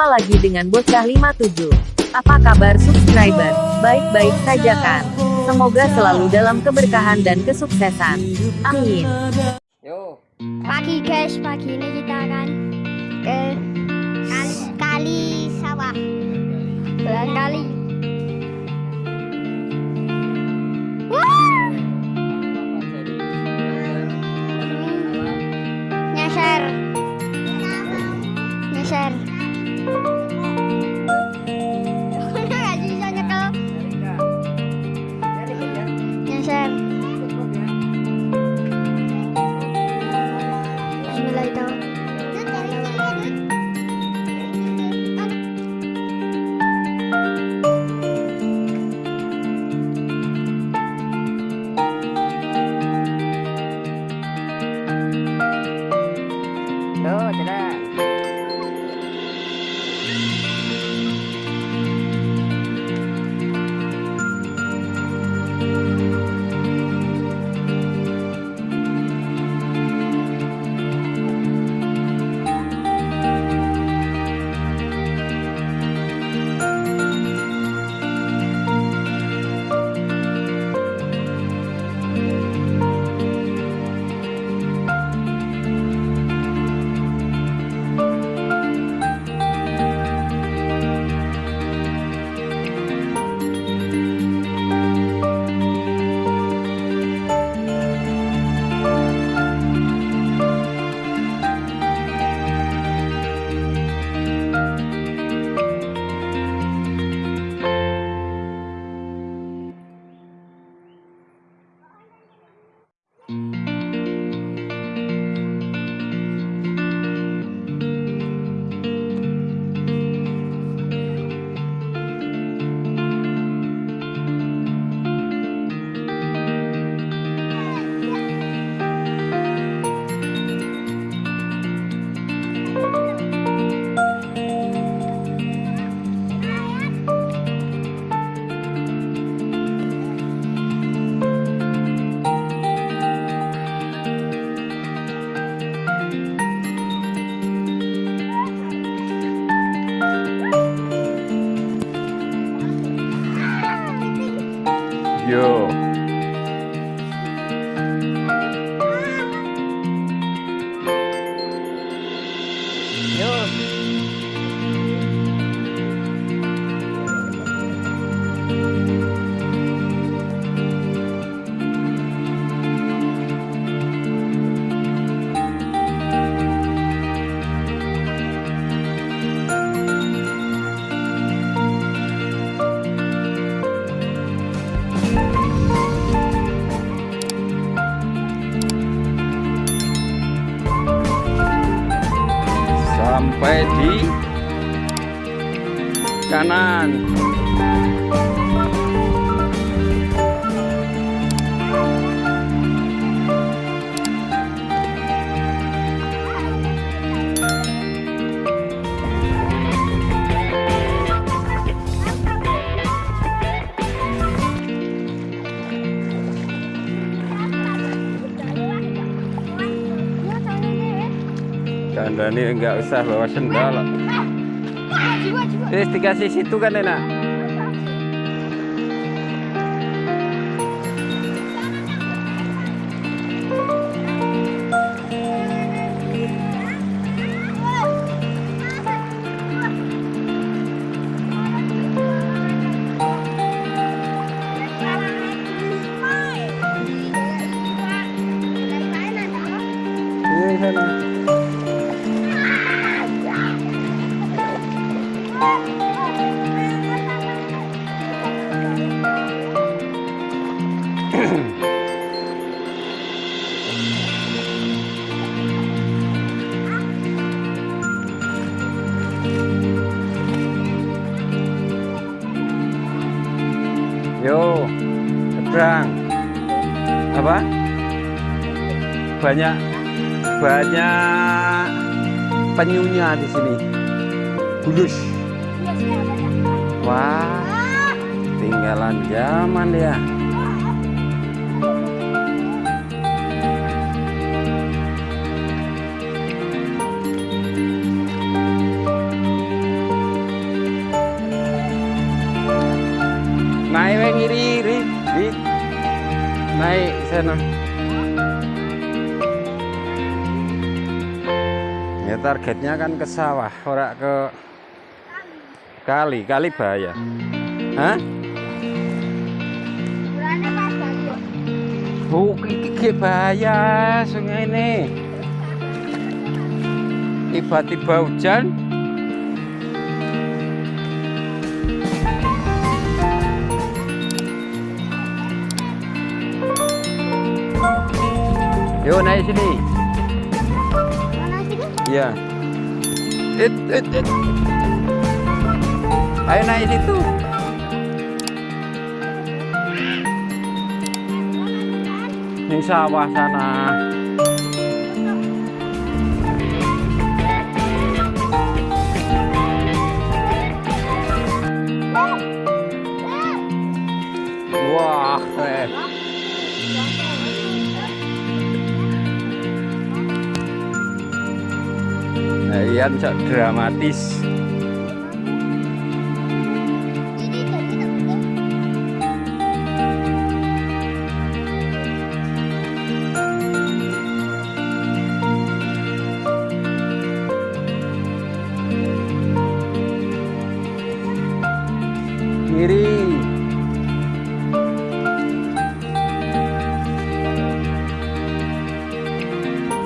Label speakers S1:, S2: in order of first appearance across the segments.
S1: Jumpa lagi dengan Bocah 57. Apa kabar subscriber? Baik-baik saja kan? Semoga selalu dalam keberkahan dan kesuksesan. Amin.
S2: Yo,
S3: Pagi guys, pagi ini kita akan ke
S2: Sampai di kanan. Kandani enggak usah bawa sendal. Terus dikasih situ kan enak. Yo, seberang. Apa? Banyak banyak penyunya di sini. Bulus. Wah, tinggalan zaman ya. naik weng iri iri di. Naik sana. Ya targetnya kan ke sawah ora ke kali. Kali bahaya. Hah? Oh, bahaya sungai ini. Tiba-tiba hujan, naik sini. Iya. It, it, it. Ayo naik situ. Ning sawah sana. Wah, keren. Nah, Ian cok dramatis. Kiri.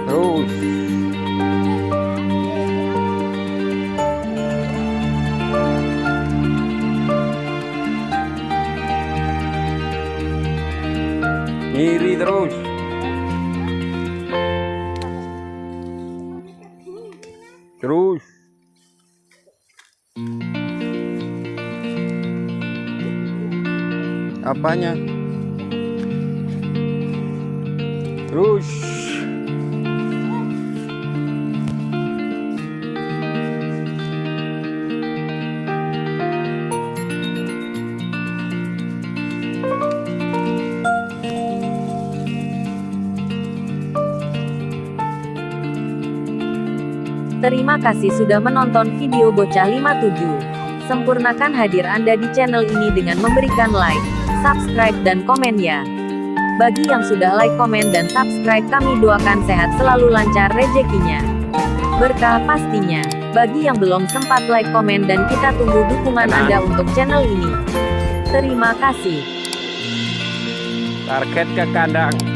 S2: Terus. Terus. Apanya? Terus.
S1: Terima kasih sudah menonton video Bocah 57. Sempurnakan hadir Anda di channel ini dengan memberikan like, subscribe dan komen ya. Bagi yang sudah like, komen dan subscribe kami doakan sehat selalu lancar rezekinya. Berkah pastinya. Bagi yang belum sempat like, komen dan kita tunggu dukungan Anda untuk channel ini. Terima kasih.
S2: Target ke kandang.